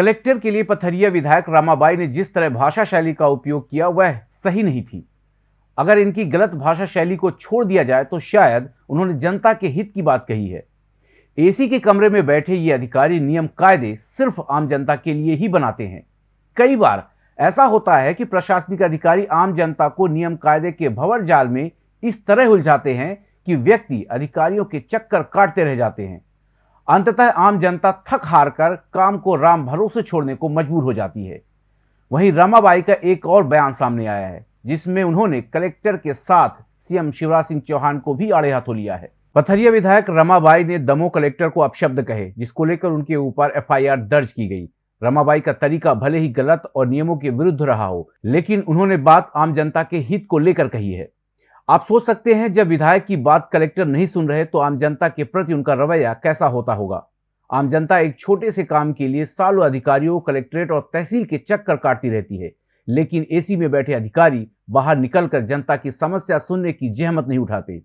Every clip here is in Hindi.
कलेक्टर के लिए पथरिया विधायक रामाबाई ने जिस तरह भाषा शैली का उपयोग किया, वह सही नहीं थी। अगर इनकी गलत भाषा शैली को छोड़ दिया जाए तो शायद उन्होंने जनता के हित की बात कही है। एसी के कमरे में बैठे ये अधिकारी नियम कायदे सिर्फ़ आम जनता के लिए ही बनाते हैं। कई बार ऐसा होता है कि प्रशासनिक अधिकारी आम जनता को नियम कायदे के भंवर जाल में इस तरह उलझाते हैं कि व्यक्ति अधिकारियों के चक्कर काटते रह जाते हैं। अंततः आम जनता थक हार कर काम को राम भरोसे छोड़ने को मजबूर हो जाती है। वहीं रमाबाई का एक और बयान सामने आया है, जिसमें उन्होंने कलेक्टर के साथ सीएम शिवराज सिंह चौहान को भी आड़े हाथों लिया है। पथरिया विधायक रमाबाई ने दमो कलेक्टर को अपशब्द कहे, जिसको लेकर उनके ऊपर एफआईआर दर्ज की गई। रमाबाई का तरीका भले ही गलत और नियमों के विरुद्ध रहा हो, लेकिन उन्होंने बात आम जनता के हित को लेकर कही है। आप सोच सकते हैं, जब विधायक की बात कलेक्टर नहीं सुन रहे तो आम जनता के प्रति उनका रवैया कैसा होता होगा? आम जनता एक छोटे से काम के लिए सालों अधिकारियों, कलेक्ट्रेट और तहसील के चक्कर काटती रहती है। लेकिन एसी में बैठे अधिकारी बाहर निकलकर जनता की समस्या सुनने की जहमत नहीं उठाते।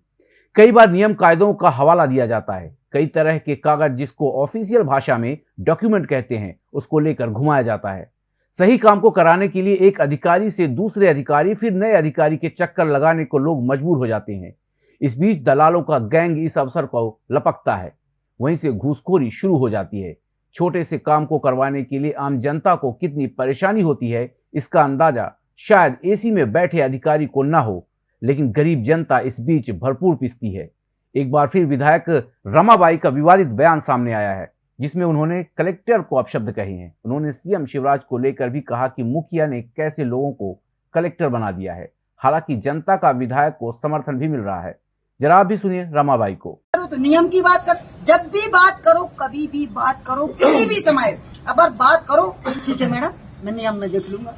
कई बार नियम कायदों का हवाला दिया जाता है। कई तरह के कागज़ जिसको ऑफिशियल भाषा में डॉक्यूमेंट कहते हैं, उसको लेकर घुमाया जाता है। सही काम को कराने के लिए एक अधिकारी से दूसरे अधिकारी, फिर नए अधिकारी के चक्कर लगाने को लोग मजबूर हो जाते हैं। इस बीच दलालों का गैंग इस अवसर को लपकता है। वहीं से घूसखोरी शुरू हो जाती है। छोटे से काम को करवाने के लिए आम जनता को कितनी परेशानी होती है, इसका अंदाज़ा शायद एसी में बैठे अधिकारी को ना हो, लेकिन गरीब जनता इस बीच भरपूर पिसती है। एक बार फिर विधायक रमाबाई का विवादित बयान सामने आया है। जिसमें उन्होंने कलेक्टर को अपशब्द कहे हैं। उन्होंने सीएम शिवराज को लेकर भी कहा कि मुखिया ने कैसे लोगों को कलेक्टर बना दिया है। हालाँकि जनता का विधायक को समर्थन भी मिल रहा है। जरा भी सुनिए रमाबाई को। तो नियम की बात कर, जब भी बात करो, कभी भी बात करो, किसी भी समय। अगर बात करो, ठीक है मैडम, मैं नियम में देख लूँगा।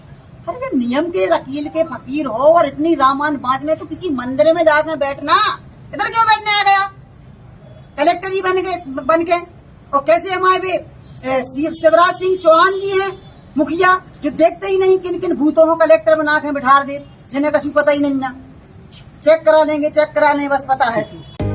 अरे जब नियम के, वकील के फकीर हो और इतनी रामान बात में तो किसी मंदिर में जाकर बैठना। इधर क्यों बैठने आ गया? कलेक्टर ही बन के बन के। और कैसे हमारे शिवराज सिंह चौहान जी हैं, मुखिया, जो देखते ही नहीं किन किन भूतों को कलेक्टर बना के बिठा दे, जिन्हें कछु पता ही नहीं ना। चेक करा लेंगे चेक करा लेंगे, बस पता है।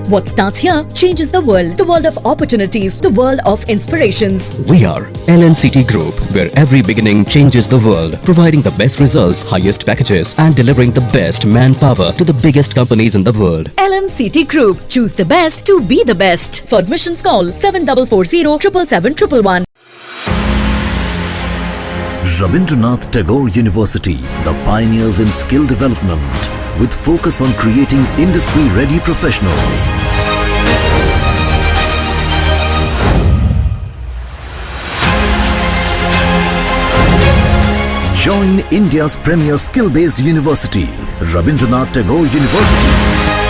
What starts here changes the world. The world of opportunities. The world of inspirations. We are LNCT Group, where every beginning changes the world, providing the best results, highest packages, and delivering the best manpower to the biggest companies in the world. LNCT Group. Choose the best to be the best. For admissions, call 7440 777 Rabindranath Tagore University, the pioneers in skill development, with focus on creating industry-ready professionals. Join India's premier skill-based university, Rabindranath Tagore University.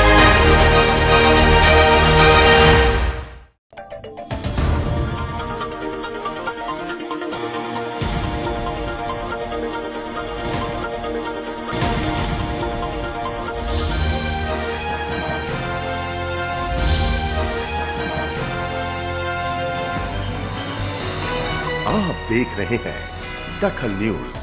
आप देख रहे हैं दखल न्यूज़।